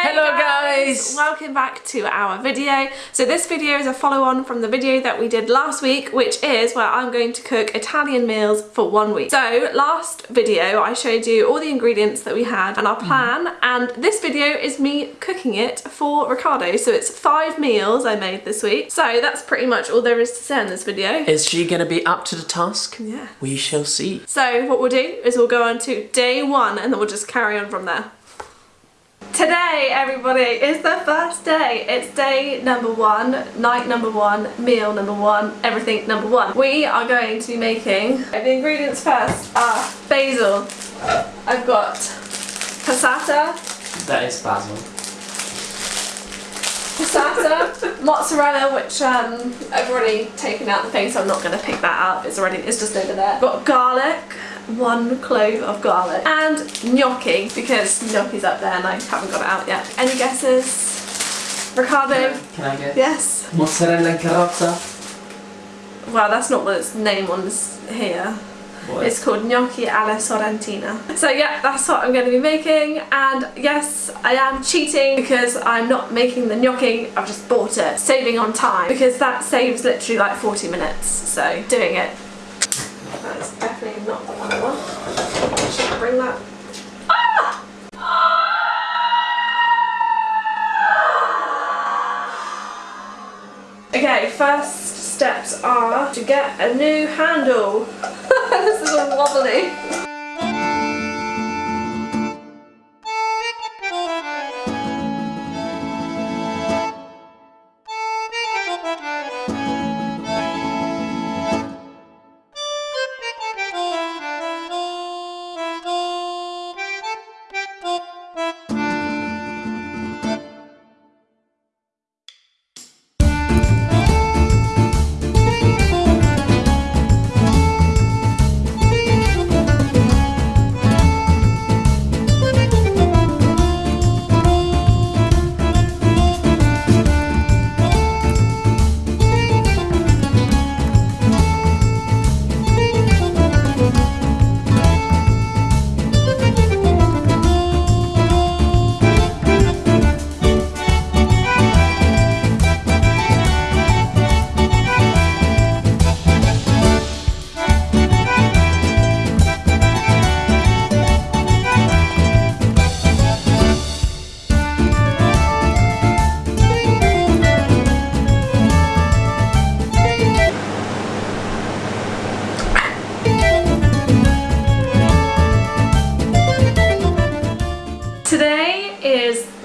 Hello guys! Welcome back to our video. So this video is a follow on from the video that we did last week which is where I'm going to cook Italian meals for one week. So last video I showed you all the ingredients that we had and our plan mm. and this video is me cooking it for Ricardo. So it's five meals I made this week. So that's pretty much all there is to say in this video. Is she going to be up to the task? Yeah. We shall see. So what we'll do is we'll go on to day one and then we'll just carry on from there. Today, everybody, is the first day. It's day number one, night number one, meal number one, everything number one. We are going to be making, the ingredients first are basil. I've got passata. That is basil. Passata, mozzarella, which um, I've already taken out the thing, so I'm not going to pick that up. It's already, it's just over there. Got garlic, one clove of garlic and gnocchi because gnocchi's up there and I haven't got it out yet. Any guesses? Ricardo? Can I, can I guess? Yes. Mozzarella and carrozza? Well, that's not what its name on here. What? It's called gnocchi alla sorrentina. So yeah, that's what I'm going to be making and yes, I am cheating because I'm not making the gnocchi, I've just bought it, saving on time because that saves literally like 40 minutes, so doing it that's definitely not the one I want. Bring that? Ah! Okay, first steps are to get a new handle. this is all wobbly.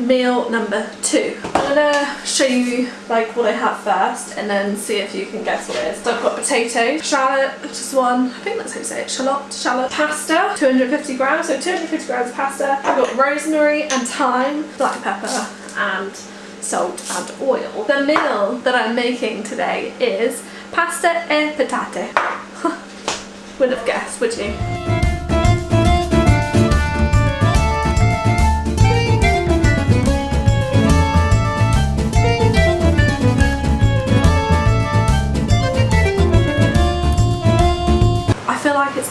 Meal number two. I'm gonna show you like what I have first and then see if you can guess what it is. So I've got potatoes, shallot, just one, I think that's how you say it, shallot, shallot, pasta, 250 grams, so 250 grams of pasta. I've got rosemary and thyme, black pepper and salt and oil. The meal that I'm making today is pasta e patate. Wouldn't have guessed, would you?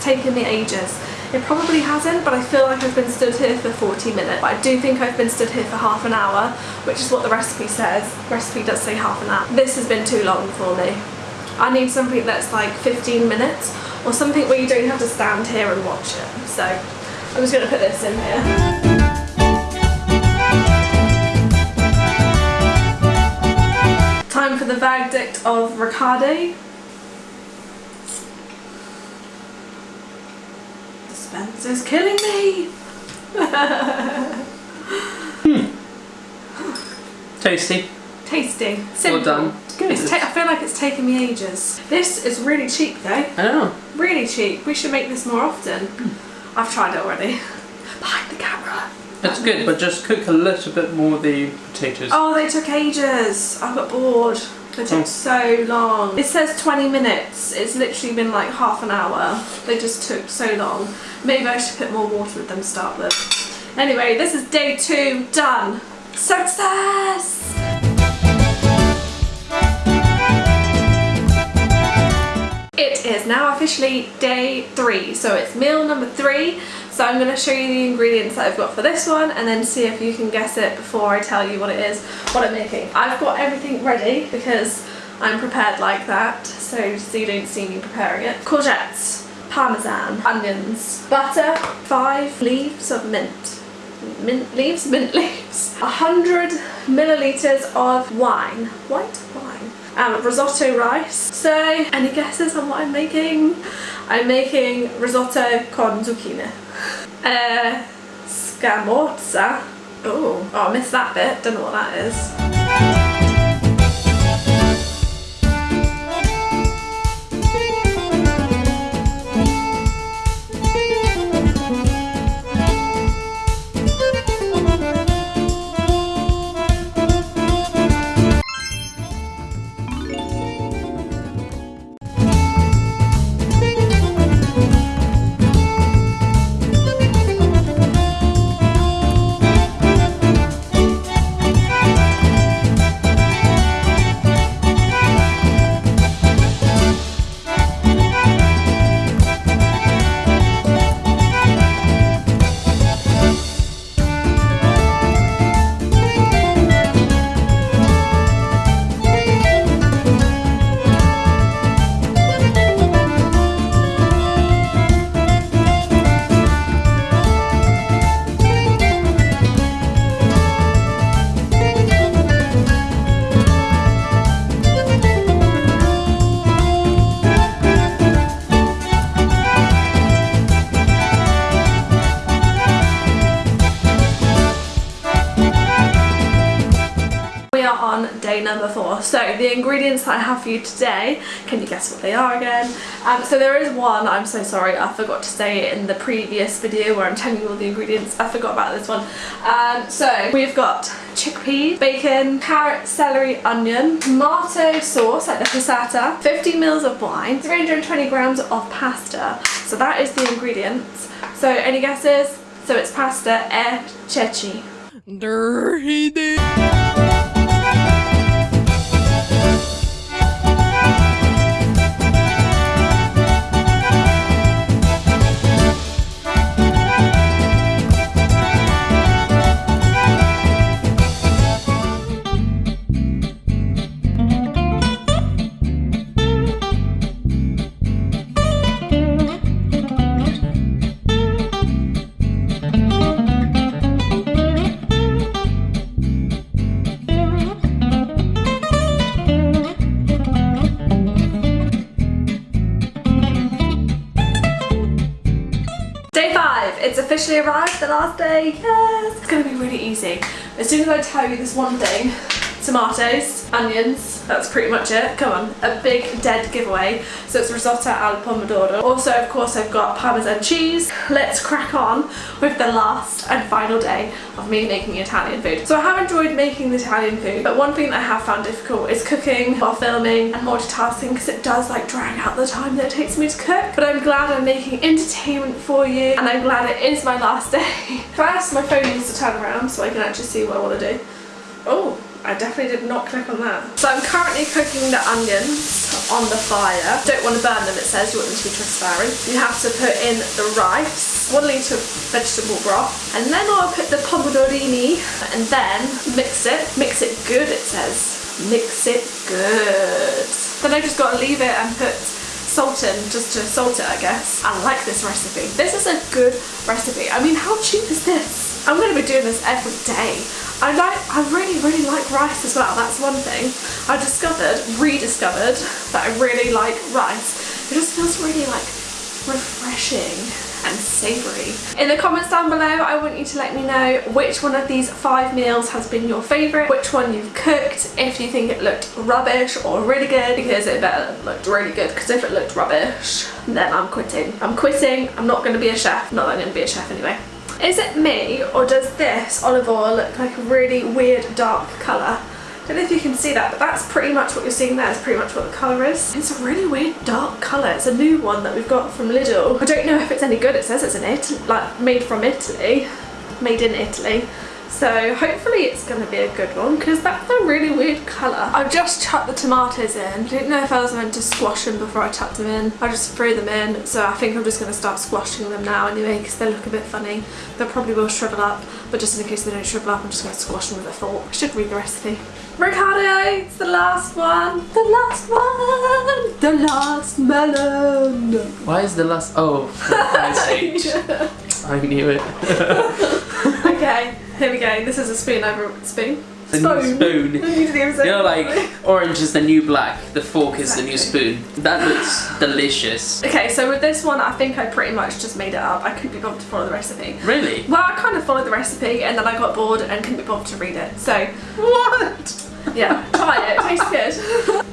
Taken me ages. It probably hasn't, but I feel like I've been stood here for 40 minutes. But I do think I've been stood here for half an hour, which is what the recipe says. The recipe does say half an hour. This has been too long for me. I need something that's like 15 minutes, or something where you don't have to stand here and watch it. So I'm just going to put this in here. Time for the verdict of Ricardo. Suspense is killing me. hmm. Tasty. Tasty. Simple. Well done. Good. I feel like it's taken me ages. This is really cheap though. I know. Really cheap. We should make this more often. Mm. I've tried it already. Behind the camera. It's good, but just cook a little bit more of the potatoes. Oh, they took ages. I got bored. They took oh. so long. It says 20 minutes. It's literally been like half an hour. They just took so long. Maybe I should put more water with them to start with. Anyway, this is day two done. Success! It is now officially day three, so it's meal number three So I'm going to show you the ingredients that I've got for this one and then see if you can guess it before I tell you what it is, what I'm making. I've got everything ready because I'm prepared like that, so, so you don't see me preparing it. Courgettes, parmesan, onions, butter, five leaves of mint. Mint leaves? Mint leaves. A hundred millilitres of wine. White wine. Um, risotto rice. So, any guesses on what I'm making? I'm making risotto con zucchini. Uh, scamorza. Oh, oh, I missed that bit. Don't know what that is. So the ingredients that I have for you today, can you guess what they are again? Um, so there is one, I'm so sorry, I forgot to say it in the previous video where I'm telling you all the ingredients. I forgot about this one. Um, so we've got chickpeas, bacon, carrot, celery, onion, tomato sauce like the passata, 50 mils of wine, 320 grams of pasta. So that is the ingredients. So any guesses? So it's pasta e ceci. Dirty. Arrived, the last day, yes! It's gonna be really easy. As soon as I tell you this one thing, tomatoes, onions, that's pretty much it. Come on, a big dead giveaway. So it's risotto al pomodoro. Also, of course, I've got parmesan cheese. Let's crack on with the last and final day of me making Italian food. So I have enjoyed making the Italian food, but one thing that I have found difficult is cooking while filming and multitasking because it does like drag out the time that it takes me to cook. But I'm glad I'm making entertainment for you and I'm glad it is my last day. First, my phone needs to turn around so I can actually see what I want to do. Oh, I definitely did not click on that. So I'm currently cooking the onions on the fire. Don't want to burn them, it says. You want them to be transparent. You have to put in the rice, one litre of vegetable broth, and then I'll put the pomodorini and then mix it. Mix it good, it says. Mix it good. Then I just got to leave it and put salt in just to salt it I guess. I like this recipe. This is a good recipe. I mean how cheap is this? I'm going to be doing this every day. I like, I really, really like rice as well. That's one thing. I discovered, rediscovered, that I really like rice. It just feels really like refreshing and savoury. In the comments down below, I want you to let me know which one of these five meals has been your favourite, which one you've cooked, if you think it looked rubbish or really good, because it better looked really good, because if it looked rubbish, then I'm quitting. I'm quitting, I'm not going to be a chef, not that I'm going to be a chef anyway. Is it me or does this olive oil look like a really weird dark colour? I don't know if you can see that but that's pretty much what you're seeing there is pretty much what the colour is. It's a really weird dark colour. It's a new one that we've got from Lidl. I don't know if it's any good. It says it's an Italy, like made from Italy. Made in Italy. So hopefully it's going to be a good one because that's a really weird colour. I've just chucked the tomatoes in. I didn't know if I was meant to squash them before I chucked them in. I just threw them in so I think I'm just going to start squashing them now anyway because they look a bit funny. They probably will shrivel up but just in case they don't shrivel up I'm just going to squash them with a fork. I should read the recipe. Ricardo, it's the last one. The last one. The last melon. Why is the last? Oh, for Christ's. I knew it. okay, here we go. This is a spoon over spoon. The new spoon. You didn't even say You know, like orange is the new black. The fork is the new spoon. That looks delicious. Okay, so with this one, I think I pretty much just made it up. I couldn't be bothered to follow the recipe. Really? Well, I kind of followed the recipe and then I got bored and couldn't be bothered to read it. So, What? yeah, try it. It tastes good.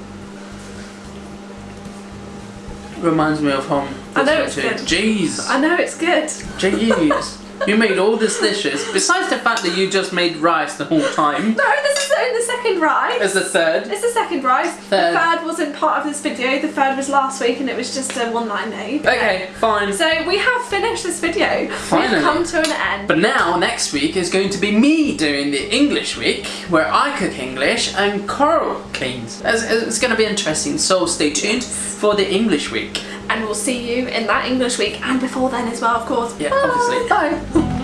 Reminds me of home. I know it's too. good. Jeez. I know it's good. Jeez. You made all this dishes. Besides the fact that you just made rice the whole time. No, this is only the second rice. As the third. It's the second rice. Third. The third wasn't part of this video. The third was last week and it was just a one that I made. Okay, fine. So we have finished this video. Finally. We've come to an end. But now, next week is going to be me doing the English week, where I cook English and Coral cleans. It's, it's going to be interesting, so stay tuned for the English week. And we'll see you in that English week and before then as well, of course. Yeah, obviously. Bye.